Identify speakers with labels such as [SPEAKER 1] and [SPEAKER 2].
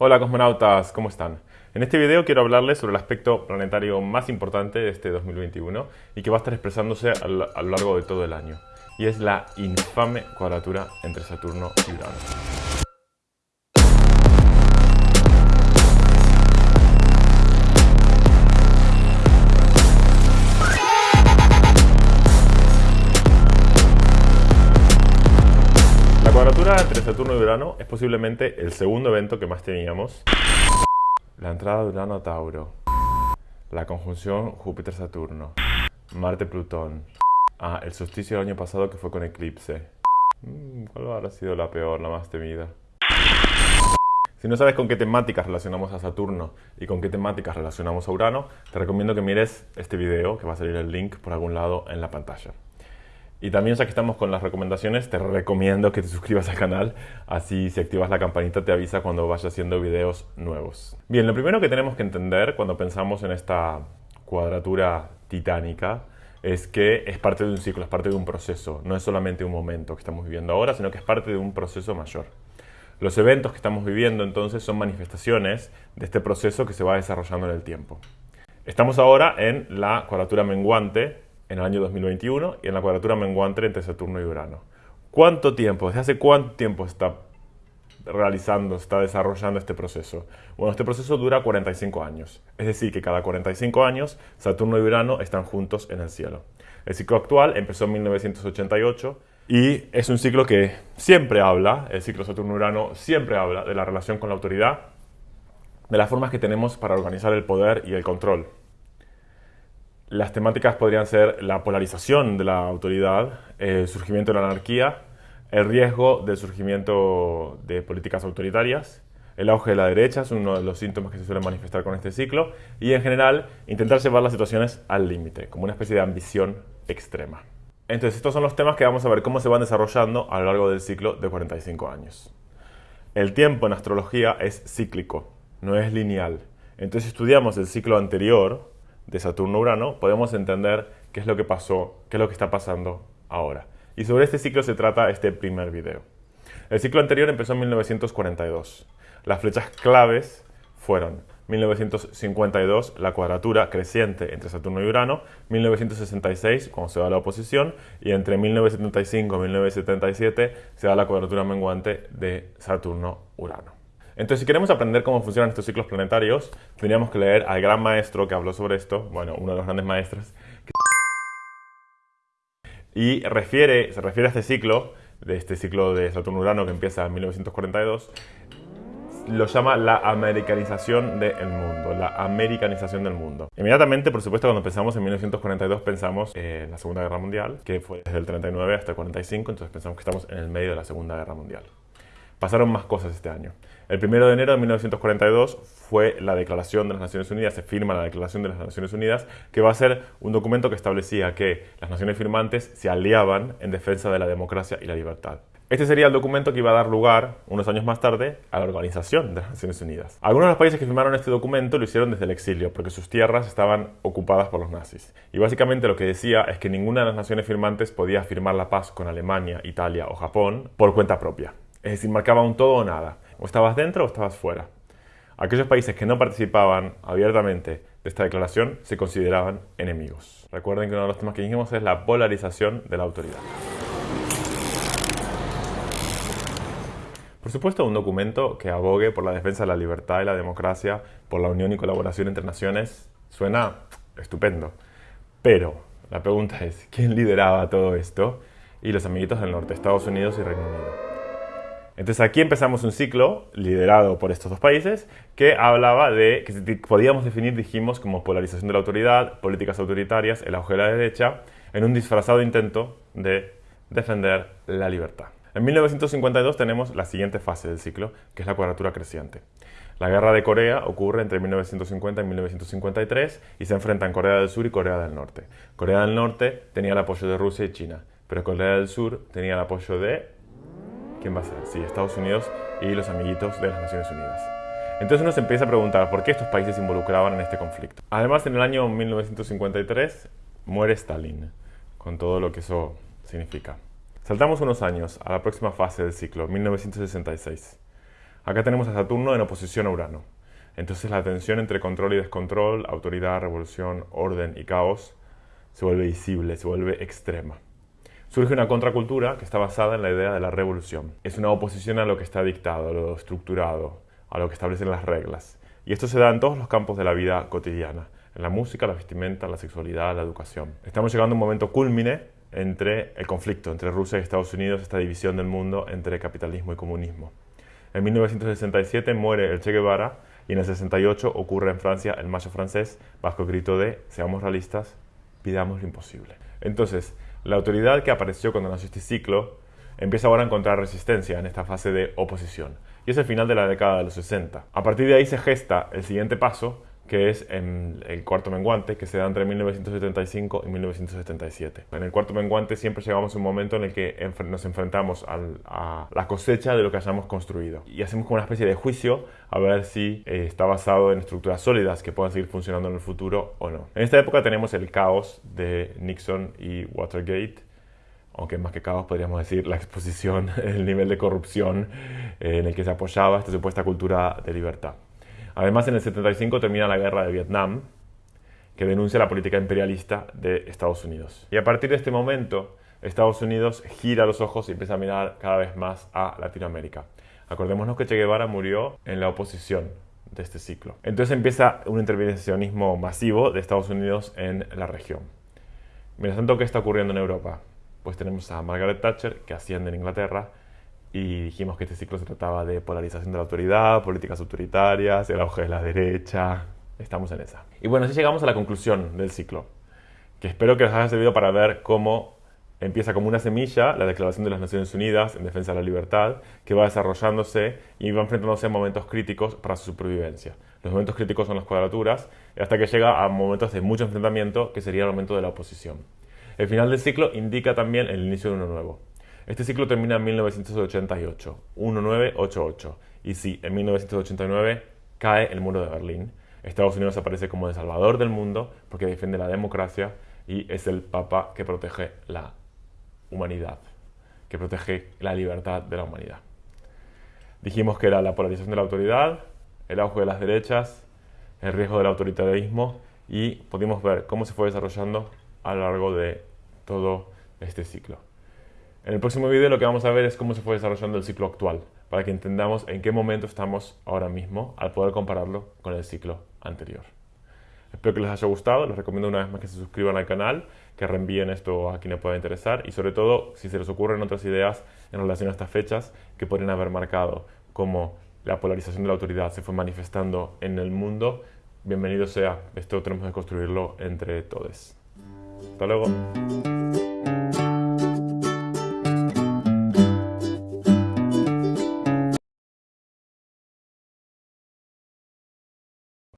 [SPEAKER 1] Hola cosmonautas, ¿cómo están? En este video quiero hablarles sobre el aspecto planetario más importante de este 2021 y que va a estar expresándose a lo largo de todo el año. Y es la infame cuadratura entre Saturno y Urano. Saturno y Urano es posiblemente el segundo evento que más teníamos. La entrada de Urano a Tauro. La conjunción Júpiter-Saturno. Marte-Plutón. Ah, el solsticio del año pasado que fue con eclipse. Mm, ¿Cuál habrá sido la peor, la más temida? Si no sabes con qué temáticas relacionamos a Saturno y con qué temáticas relacionamos a Urano, te recomiendo que mires este video, que va a salir el link por algún lado en la pantalla. Y también ya que estamos con las recomendaciones, te recomiendo que te suscribas al canal, así si activas la campanita te avisa cuando vaya haciendo videos nuevos. Bien, lo primero que tenemos que entender cuando pensamos en esta cuadratura titánica es que es parte de un ciclo, es parte de un proceso, no es solamente un momento que estamos viviendo ahora, sino que es parte de un proceso mayor. Los eventos que estamos viviendo entonces son manifestaciones de este proceso que se va desarrollando en el tiempo. Estamos ahora en la cuadratura menguante en el año 2021 y en la cuadratura menguante entre Saturno y Urano. ¿Cuánto tiempo, desde hace cuánto tiempo está realizando, está desarrollando este proceso? Bueno, este proceso dura 45 años. Es decir, que cada 45 años Saturno y Urano están juntos en el cielo. El ciclo actual empezó en 1988 y es un ciclo que siempre habla, el ciclo Saturno-Urano siempre habla de la relación con la autoridad, de las formas que tenemos para organizar el poder y el control. Las temáticas podrían ser la polarización de la autoridad, el surgimiento de la anarquía, el riesgo del surgimiento de políticas autoritarias, el auge de la derecha es uno de los síntomas que se suelen manifestar con este ciclo y en general intentar llevar las situaciones al límite, como una especie de ambición extrema. Entonces estos son los temas que vamos a ver cómo se van desarrollando a lo largo del ciclo de 45 años. El tiempo en astrología es cíclico, no es lineal. Entonces estudiamos el ciclo anterior, de Saturno-Urano, podemos entender qué es lo que pasó, qué es lo que está pasando ahora. Y sobre este ciclo se trata este primer video. El ciclo anterior empezó en 1942. Las flechas claves fueron 1952, la cuadratura creciente entre Saturno y Urano, 1966, cuando se da la oposición, y entre 1975 y 1977 se da la cuadratura menguante de Saturno-Urano. Entonces, si queremos aprender cómo funcionan estos ciclos planetarios, tendríamos que leer al gran maestro que habló sobre esto, bueno, uno de los grandes maestros, y refiere, se refiere a este ciclo, de este ciclo de Saturno-Urano que empieza en 1942, lo llama la americanización del mundo, la americanización del mundo. Inmediatamente, por supuesto, cuando pensamos en 1942 pensamos en la Segunda Guerra Mundial, que fue desde el 39 hasta el 45, entonces pensamos que estamos en el medio de la Segunda Guerra Mundial. Pasaron más cosas este año. El 1 de enero de 1942 fue la Declaración de las Naciones Unidas, se firma la Declaración de las Naciones Unidas, que va a ser un documento que establecía que las naciones firmantes se aliaban en defensa de la democracia y la libertad. Este sería el documento que iba a dar lugar, unos años más tarde, a la Organización de las Naciones Unidas. Algunos de los países que firmaron este documento lo hicieron desde el exilio, porque sus tierras estaban ocupadas por los nazis. Y básicamente lo que decía es que ninguna de las naciones firmantes podía firmar la paz con Alemania, Italia o Japón por cuenta propia. Es decir, marcaba un todo o nada. O estabas dentro o estabas fuera. Aquellos países que no participaban abiertamente de esta declaración se consideraban enemigos. Recuerden que uno de los temas que dijimos es la polarización de la autoridad. Por supuesto, un documento que abogue por la defensa de la libertad y la democracia, por la unión y colaboración entre naciones, suena estupendo. Pero la pregunta es, ¿quién lideraba todo esto? Y los amiguitos del norte, Estados Unidos y Reino Unido. Entonces aquí empezamos un ciclo liderado por estos dos países que hablaba de que podíamos definir, dijimos, como polarización de la autoridad, políticas autoritarias, el auge de la derecha, en un disfrazado intento de defender la libertad. En 1952 tenemos la siguiente fase del ciclo, que es la cuadratura creciente. La guerra de Corea ocurre entre 1950 y 1953 y se enfrentan Corea del Sur y Corea del Norte. Corea del Norte tenía el apoyo de Rusia y China, pero Corea del Sur tenía el apoyo de ¿quién va a ser? Sí, Estados Unidos y los amiguitos de las Naciones Unidas. Entonces uno se empieza a preguntar por qué estos países se involucraban en este conflicto. Además, en el año 1953 muere Stalin, con todo lo que eso significa. Saltamos unos años a la próxima fase del ciclo, 1966. Acá tenemos a Saturno en oposición a Urano. Entonces la tensión entre control y descontrol, autoridad, revolución, orden y caos se vuelve visible, se vuelve extrema. Surge una contracultura que está basada en la idea de la revolución. Es una oposición a lo que está dictado, a lo estructurado, a lo que establecen las reglas. Y esto se da en todos los campos de la vida cotidiana, en la música, la vestimenta, la sexualidad, la educación. Estamos llegando a un momento culmine entre el conflicto entre Rusia y Estados Unidos, esta división del mundo entre capitalismo y comunismo. En 1967 muere el Che Guevara y en el 68 ocurre en Francia el mayo francés bajo el grito de seamos realistas, pidamos lo imposible. Entonces, la autoridad que apareció cuando nació este ciclo empieza ahora a encontrar resistencia en esta fase de oposición. Y es el final de la década de los 60. A partir de ahí se gesta el siguiente paso, que es en el cuarto menguante, que se da entre 1975 y 1977. En el cuarto menguante siempre llegamos a un momento en el que nos enfrentamos a la cosecha de lo que hayamos construido y hacemos como una especie de juicio a ver si eh, está basado en estructuras sólidas que puedan seguir funcionando en el futuro o no. En esta época tenemos el caos de Nixon y Watergate, aunque más que caos podríamos decir la exposición, el nivel de corrupción eh, en el que se apoyaba esta supuesta cultura de libertad. Además, en el 75 termina la guerra de Vietnam, que denuncia la política imperialista de Estados Unidos. Y a partir de este momento, Estados Unidos gira los ojos y empieza a mirar cada vez más a Latinoamérica. Acordémonos que Che Guevara murió en la oposición de este ciclo. Entonces empieza un intervencionismo masivo de Estados Unidos en la región. Mientras tanto, ¿qué está ocurriendo en Europa? Pues tenemos a Margaret Thatcher, que asciende en Inglaterra, y dijimos que este ciclo se trataba de polarización de la autoridad, políticas autoritarias, el auge de la derecha. Estamos en esa. Y bueno, así llegamos a la conclusión del ciclo, que espero que les haya servido para ver cómo empieza como una semilla la Declaración de las Naciones Unidas en defensa de la libertad, que va desarrollándose y va enfrentándose a momentos críticos para su supervivencia. Los momentos críticos son las cuadraturas, hasta que llega a momentos de mucho enfrentamiento, que sería el momento de la oposición. El final del ciclo indica también el inicio de uno nuevo. Este ciclo termina en 1988, 1988. Y sí, en 1989 cae el muro de Berlín. Estados Unidos aparece como el salvador del mundo porque defiende la democracia y es el papa que protege la humanidad, que protege la libertad de la humanidad. Dijimos que era la polarización de la autoridad, el auge de las derechas, el riesgo del autoritarismo y pudimos ver cómo se fue desarrollando a lo largo de todo este ciclo. En el próximo vídeo lo que vamos a ver es cómo se fue desarrollando el ciclo actual, para que entendamos en qué momento estamos ahora mismo al poder compararlo con el ciclo anterior. Espero que les haya gustado, les recomiendo una vez más que se suscriban al canal, que reenvíen esto a quien les pueda interesar y sobre todo si se les ocurren otras ideas en relación a estas fechas que podrían haber marcado cómo la polarización de la autoridad se fue manifestando en el mundo, bienvenido sea, esto tenemos que construirlo entre todos. Hasta luego.